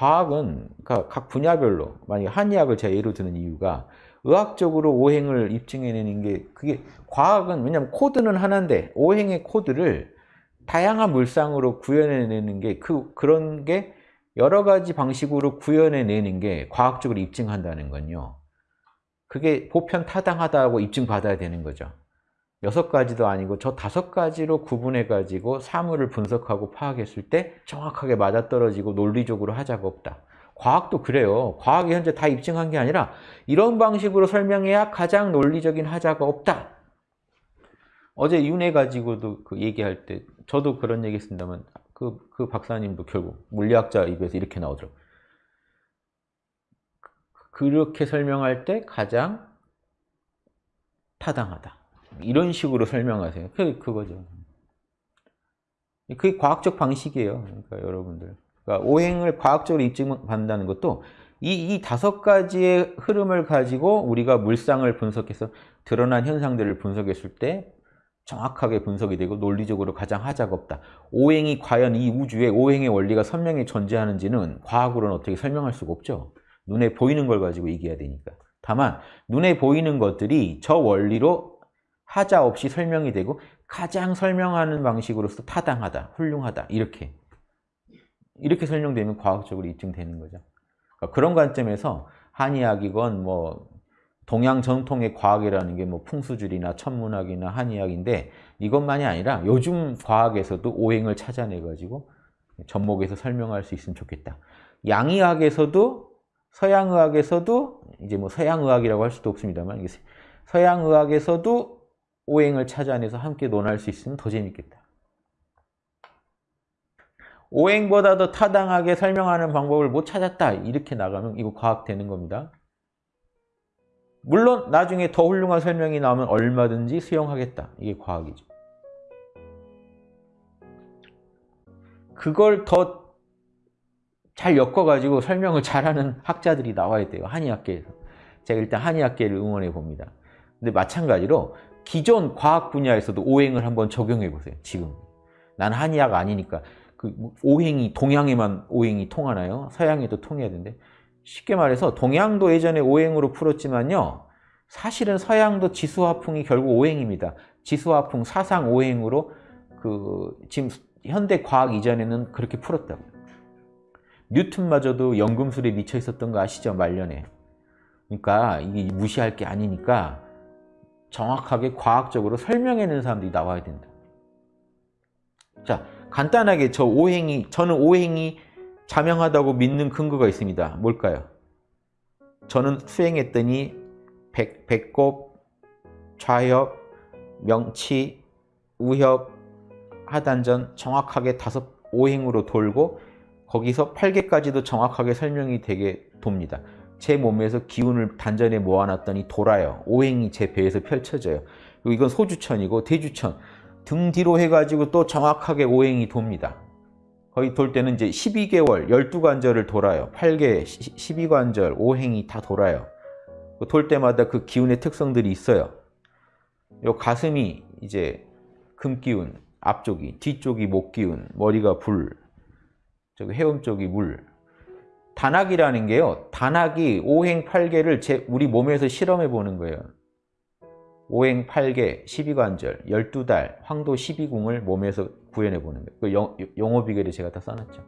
과학은 그러니까 각 분야별로 만약 한의학을 제가 예로 드는 이유가 의학적으로 오행을 입증해내는 게 그게 과학은 왜냐하면 코드는 하나인데 오행의 코드를 다양한 물상으로 구현해내는 게 그 그런 게 여러 가지 방식으로 구현해내는 게 과학적으로 입증한다는 건요. 그게 보편 타당하다고 입증받아야 되는 거죠. 여섯 가지도 아니고 저 다섯 가지로 구분해 가지고 사물을 분석하고 파악했을 때 정확하게 맞아떨어지고 논리적으로 하자가 없다. 과학도 그래요. 과학이 현재 다 입증한 게 아니라 이런 방식으로 설명해야 가장 논리적인 하자가 없다. 어제 윤회 가지고도 그 얘기할 때 저도 그런 얘기 했습니다만 그, 그 박사님도 결국 물리학자 입에서 이렇게 나오더라고요. 그렇게 설명할 때 가장 타당하다. 이런 식으로 설명하세요. 그, 그거죠. 그게 과학적 방식이에요. 그러니까 여러분들. 그러니까 오행을 과학적으로 입증받는다는 것도 이, 이 다섯 가지의 흐름을 가지고 우리가 물상을 분석해서 드러난 현상들을 분석했을 때 정확하게 분석이 되고 논리적으로 가장 하자가 없다. 오행이 과연 이 우주에 오행의 원리가 선명히 존재하는지는 과학으로는 어떻게 설명할 수가 없죠. 눈에 보이는 걸 가지고 얘기해야 되니까. 다만 눈에 보이는 것들이 저 원리로 하자 없이 설명이 되고 가장 설명하는 방식으로서 타당하다, 훌륭하다 이렇게 이렇게 설명되면 과학적으로 입증되는 거죠. 그러니까 그런 관점에서 한의학이건 뭐 동양 전통의 과학이라는 게 뭐 풍수줄이나 천문학이나 한의학인데 이것만이 아니라 요즘 과학에서도 오행을 찾아내 가지고 접목해서 설명할 수 있으면 좋겠다. 양의학에서도 서양의학에서도 이제 뭐 서양의학이라고 할 수도 없습니다만 서양의학에서도 오행을 찾아내서 함께 논할 수 있으면 더 재밌겠다. 오행보다 도 타당하게 설명하는 방법을 못 찾았다. 이렇게 나가면 이거 과학 되는 겁니다. 물론 나중에 더 훌륭한 설명이 나오면 얼마든지 수용하겠다. 이게 과학이죠. 그걸 더 잘 엮어가지고 설명을 잘하는 학자들이 나와야 돼요. 한의학계에서. 제가 일단 한의학계를 응원해 봅니다. 근데 마찬가지로 기존 과학 분야에서도 오행을 한번 적용해 보세요. 지금. 난 한의학 아니니까 그 오행이 동양에만 오행이 통하나요? 서양에도 통해야 되는데 쉽게 말해서 동양도 예전에 오행으로 풀었지만요. 사실은 서양도 지수화풍이 결국 오행입니다. 지수화풍 사상 오행으로 그 지금 현대 과학 이전에는 그렇게 풀었다고. 뉴턴마저도 연금술에 미쳐 있었던 거 아시죠? 말년에. 그러니까 이게 무시할 게 아니니까 정확하게 과학적으로 설명해내는 사람들이 나와야 된다. 자, 간단하게 저 오행이, 저는 오행이 자명하다고 믿는 근거가 있습니다. 뭘까요? 저는 수행했더니 백, 배꼽, 좌협, 명치, 우협, 하단전 정확하게 다섯 오행으로 돌고 거기서 8개까지도 정확하게 설명이 되게 돕니다. 제 몸에서 기운을 단전에 모아놨더니 돌아요. 오행이 제 배에서 펼쳐져요. 그리고 이건 소주천이고 대주천. 등 뒤로 해가지고 또 정확하게 오행이 돕니다. 거의 돌 때는 이제 12개월, 12관절을 돌아요. 8개, 12관절, 오행이 다 돌아요. 그돌 때마다 그 기운의 특성들이 있어요. 요 가슴이 이제 금기운, 앞쪽이, 뒤쪽이 목기운, 머리가 불, 저기 해음 쪽이 물, 단학이라는 게요. 단학이 오행 8개를 제, 우리 몸에서 실험해 보는 거예요. 오행 8개, 12관절, 12달, 황도 12궁을 몸에서 구현해 보는 거예요. 그 영, 용어 비결에 제가 다 써놨죠.